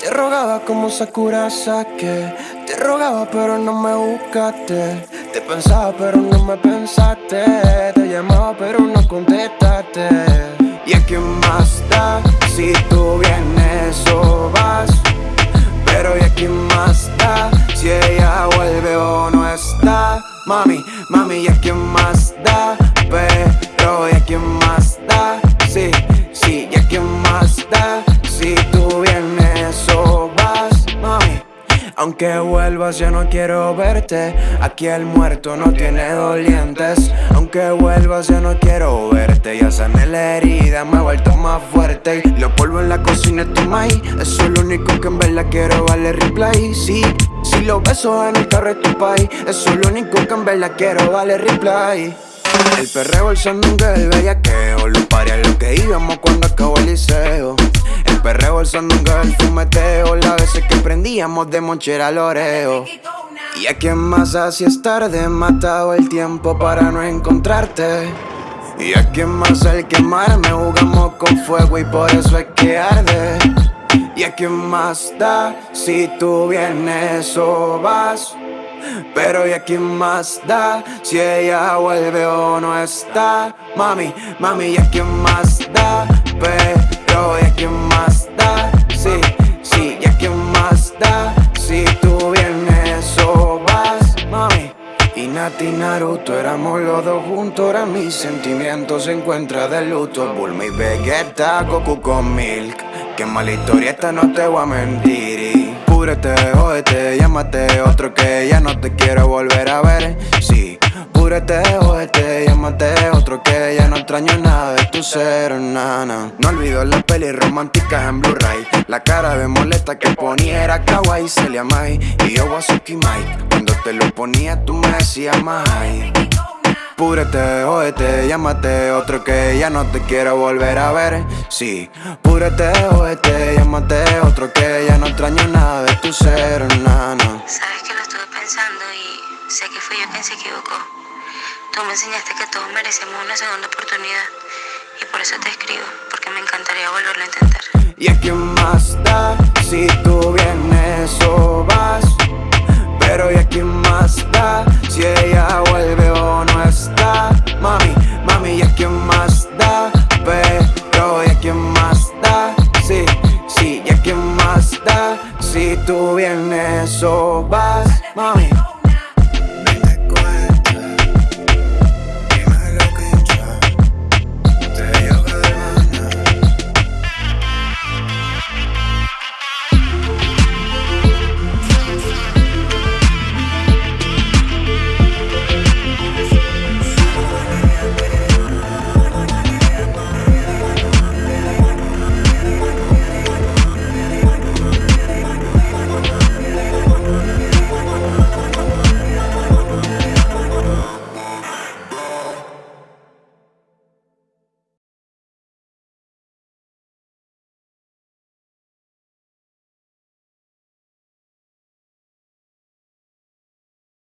Te rogaba como Sakura Sake Te rogaba pero no me buscaste Te pensaba pero no me pensaste Te llamaba pero no contestaste ¿Y a quién más da? Si tú vienes o vas Pero ¿y a quién más da? Si ella vuelve o no está Mami, mami, ¿y a quién más da? Pero ¿y a quién más da? Sí, sí, ¿y a quién más da? Si tú aunque vuelvas ya no quiero verte. Aquí el muerto no tiene dolientes. Aunque vuelvas ya no quiero verte. Ya sané la herida, me he vuelto más fuerte. Lo polvo en la cocina es maíz. Eso es lo único que en verdad quiero, vale replay. Sí, si lo beso en el carro es tu país. Eso es lo único que en verdad quiero, vale replay. El perreo, el sandungue, el bellaqueo Los pares lo que íbamos cuando acabó el liceo. El perreo, el sandungue, el fumeteo Que prendíamos de monchera Y a quien más así es tarde Matado el tiempo para no encontrarte Y a quien más al quemarme Jugamos con fuego y por eso es que arde. Y a quien más da Si tú vienes o vas pero ¿y a quién más da? Si ella vuelve o no está Mami, mami, ¿y a quién más da? Pero ¿y a quién más y Nati Naruto éramos los dos juntos Ahora mis sentimientos se encuentran de luto. Bulma y Vegeta, Goku con Milk. Qué mala historia esta no te voy a mentir. Púrete, jódete, llámate otro que ya no te quiero volver a ver. Sí, púrete, jódete, llámate otro que ya no extraño nada de tu ser, nana. No olvido las pelis románticas en Blu-ray. La cara de molesta que ponía era kawaii, Celia Mai Y yo Wasuki Mike te lo ponía tú me decías Mai Púrete, jódete, llámate otro que ya no te quiero volver a ver. Sí, púrete, jódete, llámate otro que ya no extraño nada de tu ser, nana. Sabes que lo estuve pensando y sé que fui yo quien se equivocó. Tú me enseñaste que todos merecemos una segunda oportunidad Y por eso te escribo, porque me encantaría volverlo a intentar. ¿Y a quién más da si tú vienes tú vienes o vas, mami.